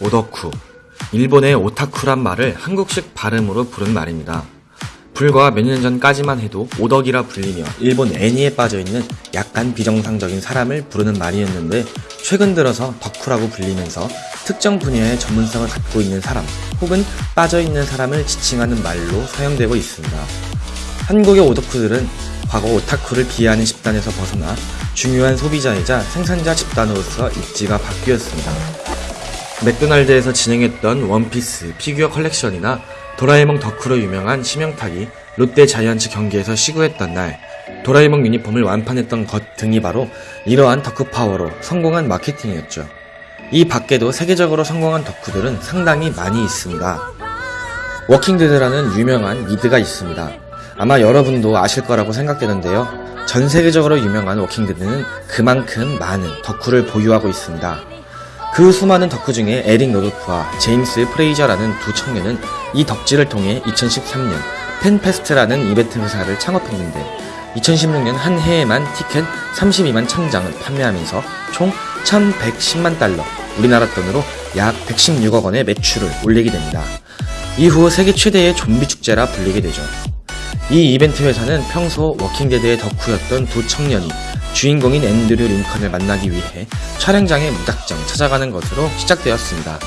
오덕쿠. 일본의 오타쿠란 말을 한국식 발음으로 부른 말입니다. 불과 몇 년 전까지만 해도 오덕이라 불리며 일본 애니에 빠져있는 약간 비정상적인 사람을 부르는 말이었는데 최근 들어서 덕후라고 불리면서 특정 분야의 전문성을 갖고 있는 사람 혹은 빠져있는 사람을 지칭하는 말로 사용되고 있습니다. 한국의 오덕후들은 과거 오타쿠를 비하하는 집단에서 벗어나 중요한 소비자이자 생산자 집단으로서 입지가 바뀌었습니다. 맥도날드에서 진행했던 원피스 피규어 컬렉션이나 도라에몽 덕후로 유명한 심형탁이 롯데 자이언츠 경기에서 시구했던 날 도라에몽 유니폼을 완판했던 것 등이 바로 이러한 덕후 파워로 성공한 마케팅이었죠. 이 밖에도 세계적으로 성공한 덕후들은 상당히 많이 있습니다. 워킹데드라는 유명한 미드가 있습니다. 아마 여러분도 아실 거라고 생각되는데요. 전 세계적으로 유명한 워킹데드는 그만큼 많은 덕후를 보유하고 있습니다. 그 수많은 덕후 중에 에릭 노도프와 제임스 프레이저라는 두 청년은 이 덕질을 통해 2013년 팬페스트라는 이벤트 회사를 창업했는데 2016년 한 해에만 티켓 32만 천장을 판매하면서 총 1110만 달러, 우리나라 돈으로 약 116억 원의 매출을 올리게 됩니다. 이후 세계 최대의 좀비 축제라 불리게 되죠. 이 이벤트 회사는 평소 워킹데드의 덕후였던 두 청년이 주인공인 앤드류 링컨을 만나기 위해 촬영장에 무작정 찾아가는 것으로 시작되었습니다.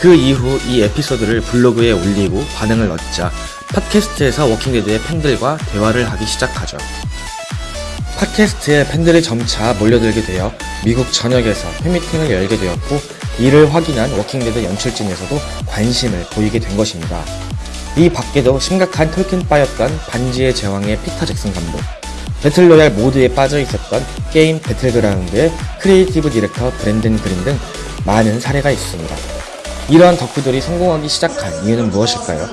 그 이후 이 에피소드를 블로그에 올리고 반응을 얻자 팟캐스트에서 워킹데드의 팬들과 대화를 하기 시작하죠. 팟캐스트에 팬들이 점차 몰려들게 되어 미국 전역에서 팬미팅을 열게 되었고 이를 확인한 워킹데드 연출진에서도 관심을 보이게 된 것입니다. 이 밖에도 심각한 톨킨빠였던 반지의 제왕의 피터 잭슨 감독, 배틀로얄 모드에 빠져 있었던 게임 배틀그라운드의 creative director 브랜든 그린 등 많은 사례가 있습니다. 이러한 덕후들이 성공하기 시작한 이유는 무엇일까요?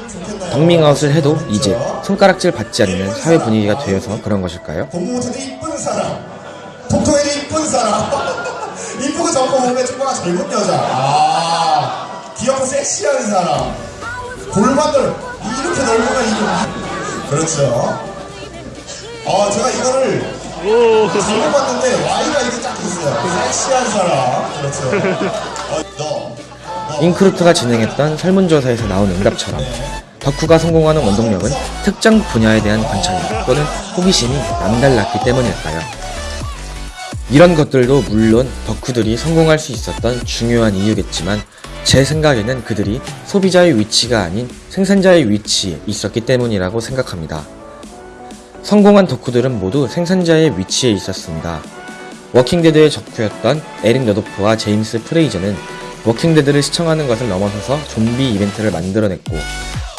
덕밍아웃을 해도 이제 손가락질 받지 않는 사회 분위기가 되어서 그런 것일까요? 동무들이 이쁜 사람, 이쁘고 젊고 몸에 축구가 젊은 여자, 아, 귀엽고 섹시한 사람, 골반을 이렇게 넓으면 이게 그렇죠. 어, 제가 이거를 잘못 봤는데 Y가 이렇게 딱 있어요. 섹시한 사람, 그렇죠. 어, 너, 너. 잉크루트가 진행했던 설문조사에서 나온 응답처럼 덕후가 성공하는 원동력은 특정 분야에 대한 관찰 또는 호기심이 남달랐기 때문일까요? 이런 것들도 물론 덕후들이 성공할 수 있었던 중요한 이유겠지만 제 생각에는 그들이 소비자의 위치가 아닌 생산자의 위치에 있었기 때문이라고 생각합니다. 성공한 덕후들은 모두 생산자의 위치에 있었습니다. 워킹데드의 덕후였던 에릭 노도프와 제임스 프레이저는 워킹데드를 시청하는 것을 넘어서서 좀비 이벤트를 만들어냈고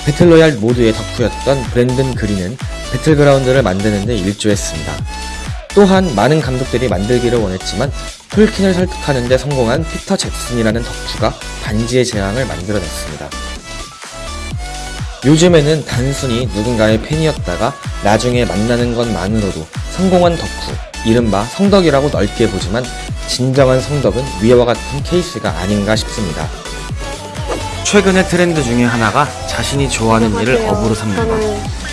배틀로얄 모드의 덕후였던 브랜든 그린은 배틀그라운드를 만드는 데 일조했습니다. 또한 많은 감독들이 만들기를 원했지만 톨킨을 설득하는 데 성공한 피터 잭슨이라는 덕후가 반지의 제왕을 만들어냈습니다. 요즘에는 단순히 누군가의 팬이었다가 나중에 만나는 것만으로도 성공한 덕후, 이른바 성덕이라고 넓게 보지만 진정한 성덕은 위와 같은 케이스가 아닌가 싶습니다. 최근의 트렌드 중에 하나가 자신이 좋아하는 일을 업으로 삼는 것,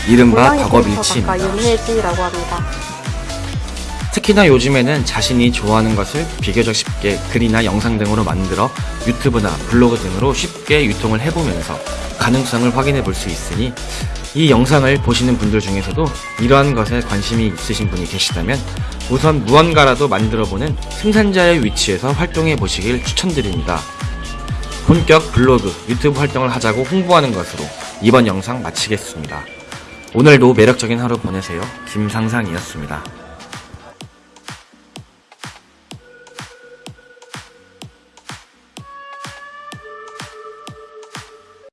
이른바 덕업일치입니다. 특히나 요즘에는 자신이 좋아하는 것을 비교적 쉽게 글이나 영상 등으로 만들어 유튜브나 블로그 등으로 쉽게 유통을 해보면서 가능성을 확인해 볼 수 있으니 이 영상을 보시는 분들 중에서도 이러한 것에 관심이 있으신 분이 계시다면 우선 무언가라도 만들어 보는 생산자의 위치에서 활동해 보시길 추천드립니다. 본격 블로그, 유튜브 활동을 하자고 홍보하는 것으로 이번 영상 마치겠습니다. 오늘도 매력적인 하루 보내세요. 김상상이었습니다.